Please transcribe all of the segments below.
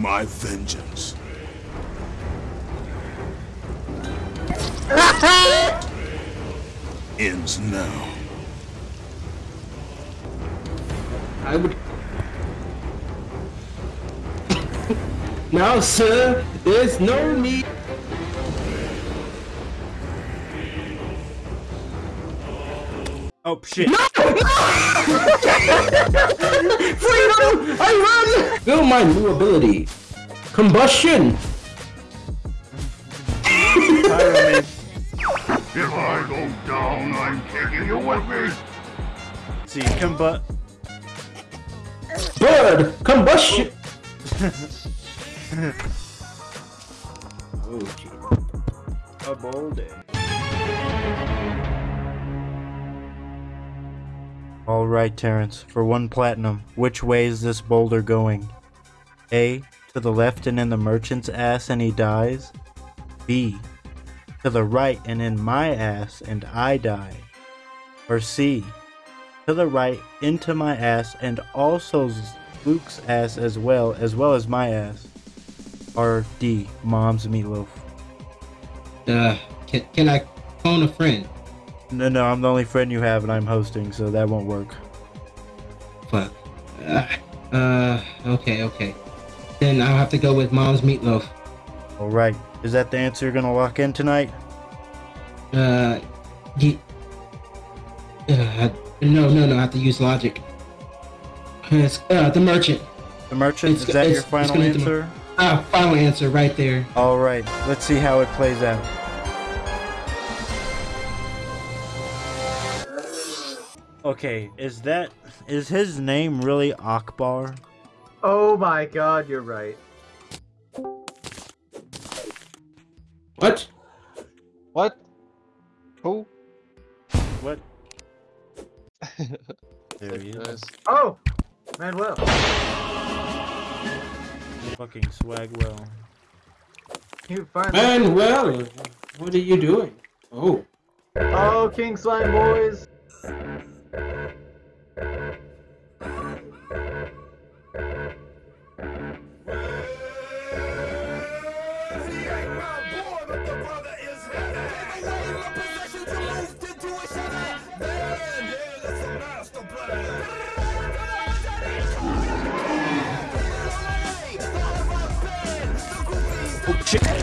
My vengeance. Ends now. I would. now, sir, there's no need. Oh shit. Freedom! I run! Feel my new ability. Combustion! If I go down, I'm taking you with me. See, come but Bird! Combustion! oh, gee. a bold day. All right, Terrence. For one platinum, which way is this boulder going? A. To the left and in the merchant's ass and he dies. B. To the right and in my ass and I die. Or C. To the right into my ass and also Luke's ass as well, as well as my ass. Or D. Mom's meatloaf. Uh, can, can I phone a friend? No, no, I'm the only friend you have, and I'm hosting, so that won't work. Fuck. Uh, uh, okay, okay. Then I'll have to go with mom's meatloaf. All right, is that the answer you're gonna lock in tonight? Uh, ye- uh, no, no, no, I have to use logic. It's, uh, the merchant. The merchant, It's is that your final answer? Ah, final answer right there. All right, let's see how it plays out. Okay, is that is his name really Akbar? Oh my god, you're right. What? What? Who? What? there he is. Oh! Manuel. Fucking swagwell. You finally. Manuel, what are you doing? Oh. Oh, King Slime Boys!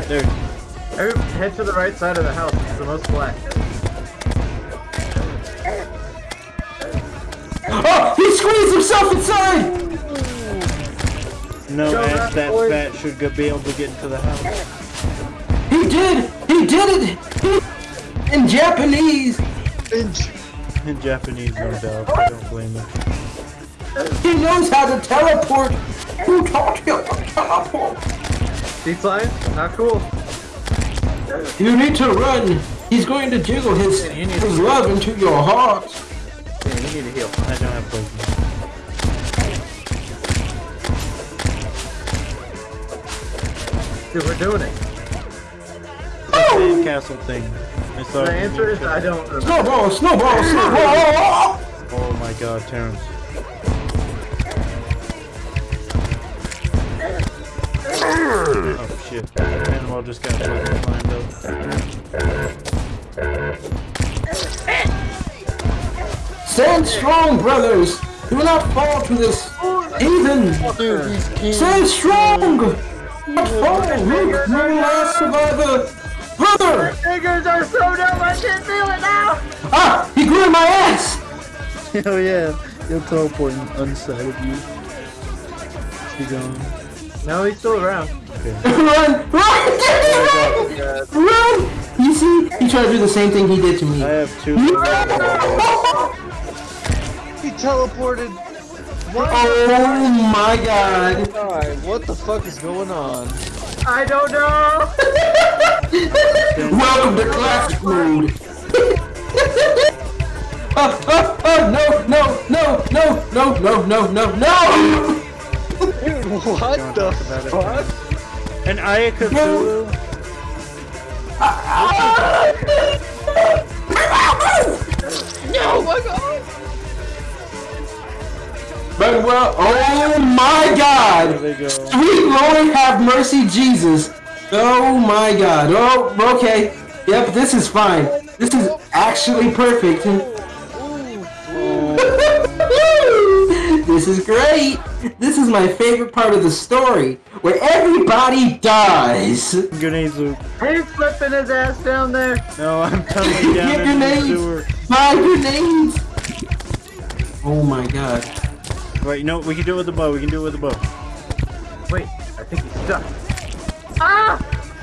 Shit! There. Every, head to the right side of the house. It's the most black. Oh, he squeezed himself inside! No, Go ass that boys. fat should be able to get into the house. He did! He did it! He, in Japanese! In Japanese, no doubt. I don't blame him. He knows how to teleport! Who taught him to teleport? See Slime? Not cool. You need to run! He's going to jiggle his, you need his to- love into your heart! Yeah, you need to heal. I don't have poison. Dude, we're doing it. Oh! Sand castle thing. I saw The answer is I don't remember. Snowball, snowball, snowball! Oh my god, Terrence. Shit. Animal just got fucking climbed up. Stand strong, brothers! Do not fall to this heathen! Stand strong! Not fall! Luke, my last survivor! Brother! Fingers are so dumb, I can't feel it now! Ah! He grew in my ass! Oh yeah, you're teleporting inside of you. He's gone. No, he's still around. Run! Run! Oh run! Run! You see? He tried to do the same thing he did to me. I have two. He teleported. What? Oh my god! God, what the fuck is going on? I don't know! Welcome to classic mode! oh, oh, oh, no, no, no, no, no, no, no, no, no! Dude, what the fuck? And Ayakazulu? Oh my god! But well, oh my God! Go. Sweet Lord, have mercy, Jesus! Oh my God! Oh, okay. Yep, this is fine. This is actually perfect. This is great. This is my favorite part of the story, where everybody dies. Grenades, Luke. He's flipping his ass down there. No, I'm tumbling down Get into the grenades! sewer. My grenades! Oh my God! Wait, no, we can do it with the bow. We can do it with the bow. Wait, I think he's stuck. Ah!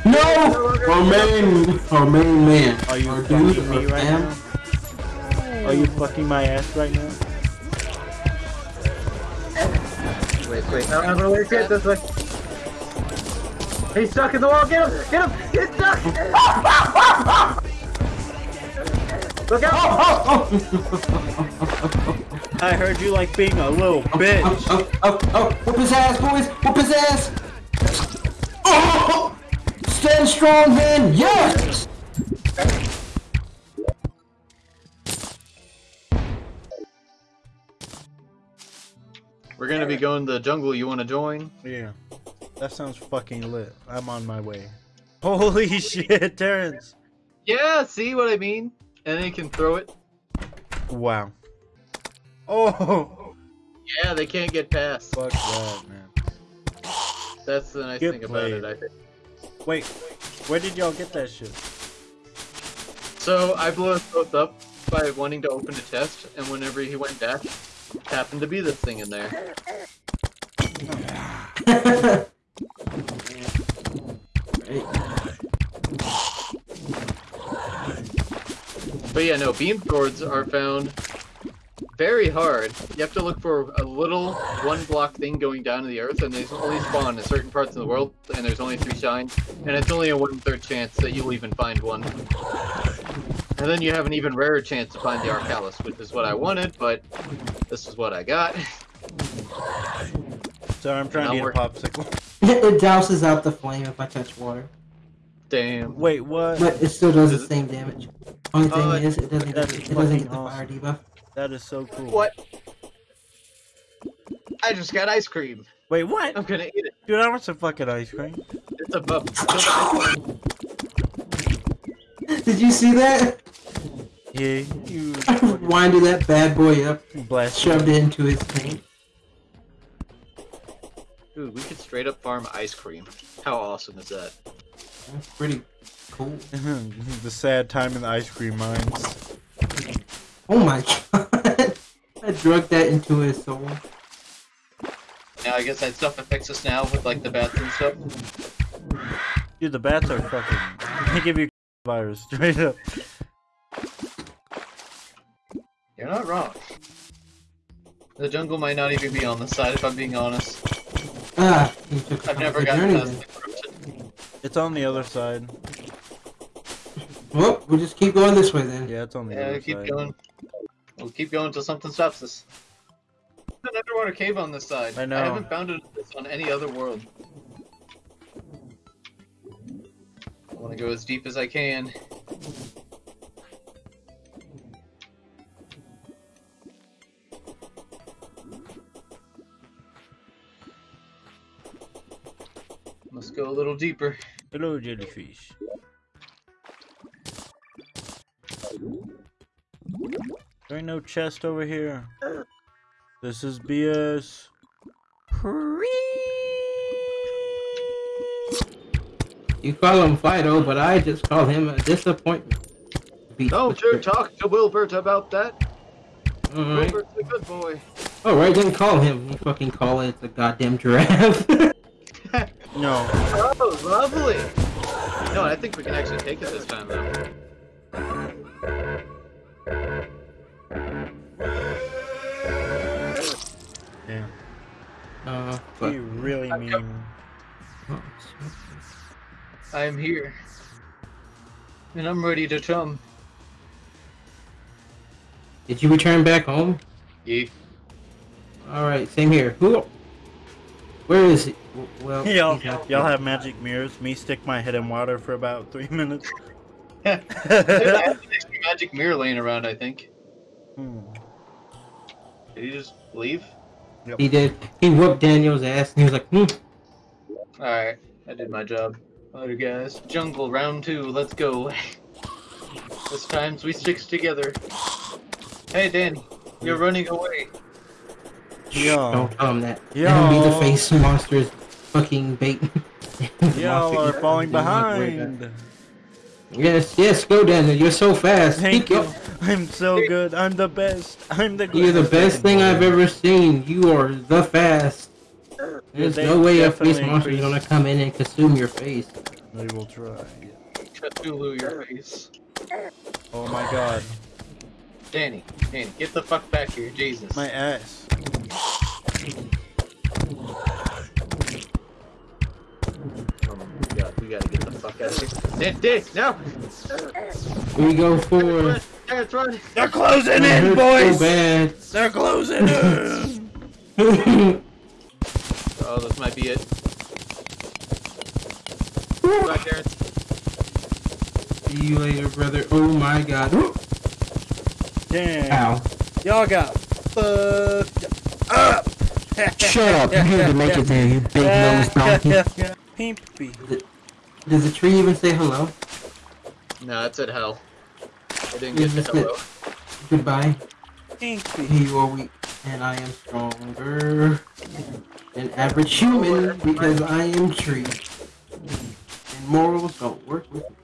No! Our main, our main man. Are you Our fucking dude, me right fam. now? Are you fucking my ass right now? Wait, wait, no, I'm gonna wait it this way. He's stuck in the wall, get him! Get him! He's stuck! Look out! Oh, oh, I heard you like being a little bitch. Oh oh, oh, oh, oh, whoop his ass, boys! Whoop his ass! Oh! Stand strong, man! Yes! We're gonna be going to the jungle. You wanna join? Yeah. That sounds fucking lit. I'm on my way. Holy shit, Terrence. Yeah, see what I mean? And then you can throw it. Wow. Oh, Yeah, they can't get past. fuck that, man. That's the nice Get thing about played. it, I think. Wait, where did y'all get that shit? So I blew us both up by wanting to open a chest, and whenever he went back, happened to be this thing in there. But yeah, no, beam swords are found very hard. You have to look for a little one block thing going down to the earth, and they only spawn in certain parts of the world, and there's only three shines, and it's only a one third chance that you'll even find one. And then you have an even rarer chance to find the Arkhalis, which is what I wanted, but this is what I got. Sorry, I'm trying to Now eat a popsicle. it douses out the flame if I touch water. Damn. Wait, what? But it still does the same damage. Only thing Oh, is, it doesn't, that's get, it doesn't get the fucking fire debuff. That is so cool. What? I just got ice cream. Wait, what? I'm gonna eat it. Dude, I want some fucking ice cream. It's a buff. Kill the ice cream. Did you see that? Yeah, you Winded that bad boy up, blast. shoved it into his tank. Dude, we could straight up farm ice cream. How awesome is that? That's pretty cool. the sad time in the ice cream mines. Oh my god. I drugged that into his soul. Now I guess that stuff affects us now with like the bats and stuff. Dude, the bats are fucking. They give you virus straight up. You're not wrong. The jungle might not even be on the side if I'm being honest. Ah, I've never gotten journey past then. the corruption. It's on the other side. Well, we'll just keep going this way then. Yeah, it's on the Yeah, other keep side. going. We'll keep going until something stops us. There's an underwater cave on this side. I know. I haven't found it on any other world. I want to go as deep as I can. Go a little deeper. Hello, jellyfish. There ain't no chest over here. This is BS. You call him Fido, but I just call him a disappointment. Beat Don't you talk to Wilbert about that. Alright. Wilbert's a good boy. Alright, then call him. You fucking call it the goddamn giraffe. No. Oh, lovely. No, I think we can actually take it this time, though. Yeah. uh, but, You really mean. I am here. And I'm ready to come. did you return back home? Yeah. Alright, same here. Who? Where is he? Well, Y'all, y'all have magic mirrors. Me stick my head in water for about three minutes. There's an magic mirror laying around, I think. Hmm. Did he just leave? He did. He whooped Daniel's ass, and he was like, hmm. Alright, I did my job. Alright guys, jungle round two, let's go. this time we sticks together. Hey Danny, you're running away. Yo, Don't tell him that. Yo. Let him be the face monster's fucking bait. y'all are falling behind. Yes, yes, go Daniel. You're so fast. Thank Keep you. go- I'm so good. I'm the best. I'm the You're the best thing I've ever seen. You are the fast. There's they no way a face monster is gonna come in and consume your face. We will try. Cthulhu your face. Oh my god. Danny, Danny, get the fuck back here, Jesus. My ass. Oh my god, we gotta get the fuck out of here. Dan, Dan, no! We go for. Terrence, run! They're closing in, So boys! bad. They're closing in! Oh, this might be it. Goodbye, Terrence. See you later, brother. Oh my god. Damn. Ow. Y'all got fucked up. Shut up. You had to make it there, you big nose donkey. Pimpy. Does the tree even say hello? No, it said hell. I didn't You get the just hello. Goodbye. Pimpy. You are weak, and I am stronger than average human because I am tree. And morals don't work with me.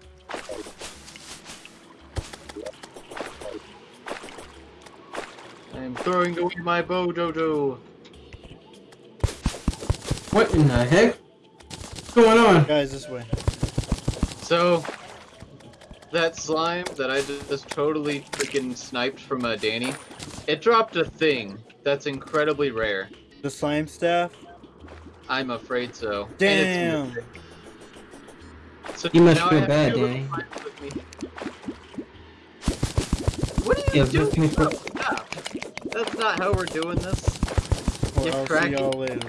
I'm throwing away my bow, Dodo. What in the heck? What's going on? Guys, this way. So, that slime that I just totally freaking sniped from uh, Danny, it dropped a thing that's incredibly rare. The slime staff? I'm afraid so. Damn. So You must now feel bad, Danny. slimes with me. What are you Yeah, doing? make sure- No, stop. That's not how we're doing this. Or You I'll see y'all later.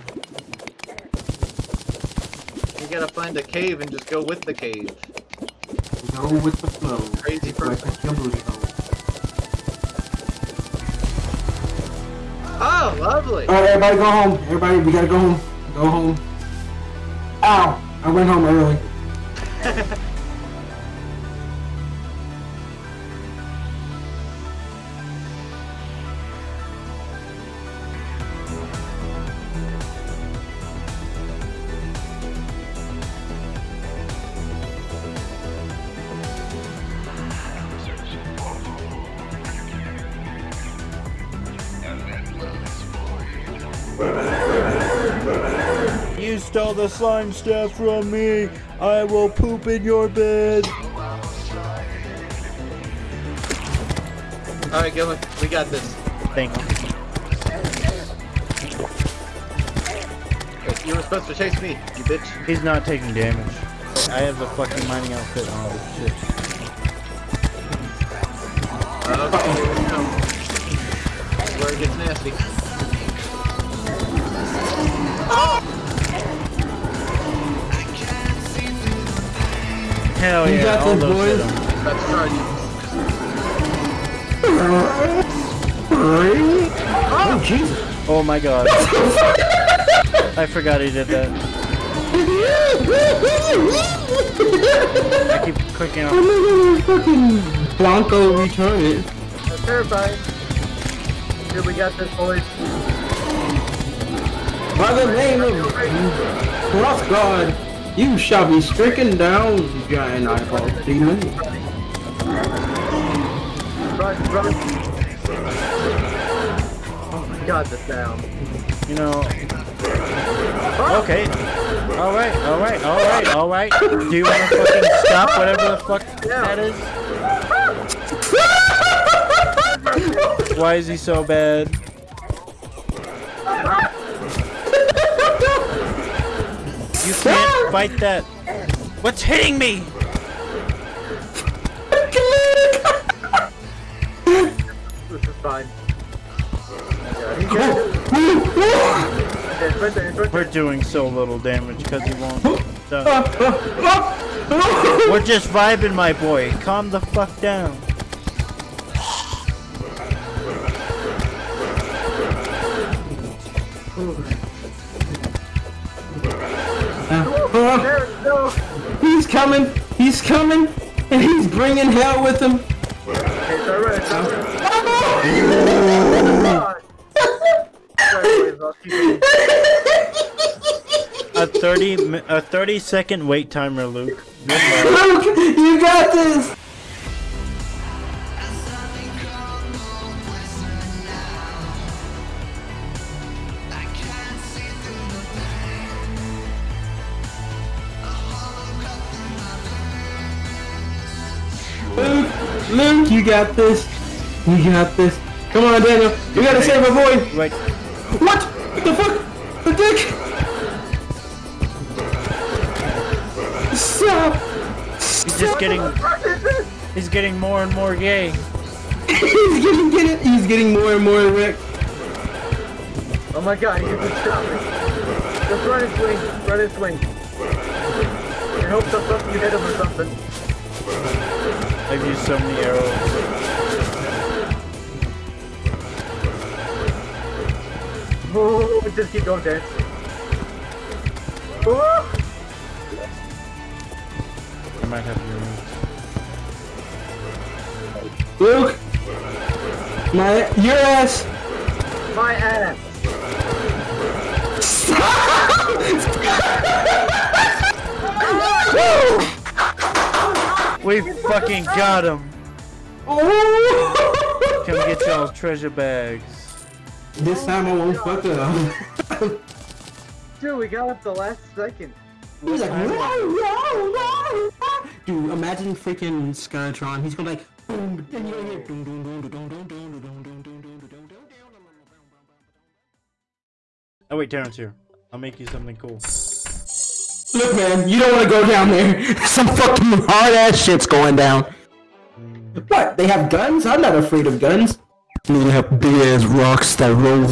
We gotta find a cave and just go with the cave. Go with the flow. Crazy person. put your. Oh, lovely. Alright, everybody go home. Everybody, we gotta go home. Go home. Ow! I went home early. stole the slime staff from me! I will poop in your bed! Alright, Gilman, we got this. Thank you. You were supposed to chase me, you bitch. He's not taking damage. I have the fucking mining outfit on. Shit. Okay, here we go. Where it gets nasty. Oh, Hell You yeah, got all this, those boys. hit 'em. That's charging. Oh, Jesus. Oh my god. I forgot he did that. I keep clicking on. Oh my god, fucking Blanco retarded. That's terrifying. Here we got this, boys. By the name of Cross God, you shall be stricken down, giant eyeball demon. Run, run. Oh my god, the sound. You know. Okay. Alright, alright, alright, alright. Do you wanna fucking stop whatever the fuck that is? Why is he so bad? You can't fight that. What's hitting me? We're doing so little damage because he won't. We're just vibing, my boy. Calm the fuck down. Uh, Oh, he's coming. He's coming. And he's bringing hell with him. A 30 a 30 second wait timer, Luke. Luke, you got this. Luke, Luke, you got this. You got this. Come on, Daniel. You gotta save our boy. Wait, What? What the fuck? The dick? Stop! he's just getting he's getting more and more gay. he's getting get it. He's getting more and more erect. Oh my god, you can stop me. Just run and swing, run and swing. And hope that something you hit him or something. I've used so many arrows. Oh, just keep going, Dan. Oh! I might have your Luke, my your ass. My ass! We fucking got him. Oh! Come get y'all's treasure bags. This time I won't fuck up. Dude, we got up the last second. He's like, no, no, no. Dude, imagine freaking Skeletron. He's gonna like, boom, then you're gonna hear, dum, dum, dum, dum, dum, dum, dum, dum, dum, dum, dum, dum, dum. Oh wait, Terrence here. I'll make you something cool. Look, man, you don't want to go down there. Some fucking hard ass shit's going down. What? They have guns? I'm not afraid of guns. They have big ass rocks that roll